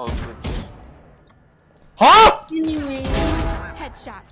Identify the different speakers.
Speaker 1: Oh.
Speaker 2: Huh?
Speaker 3: Anyway, headshot.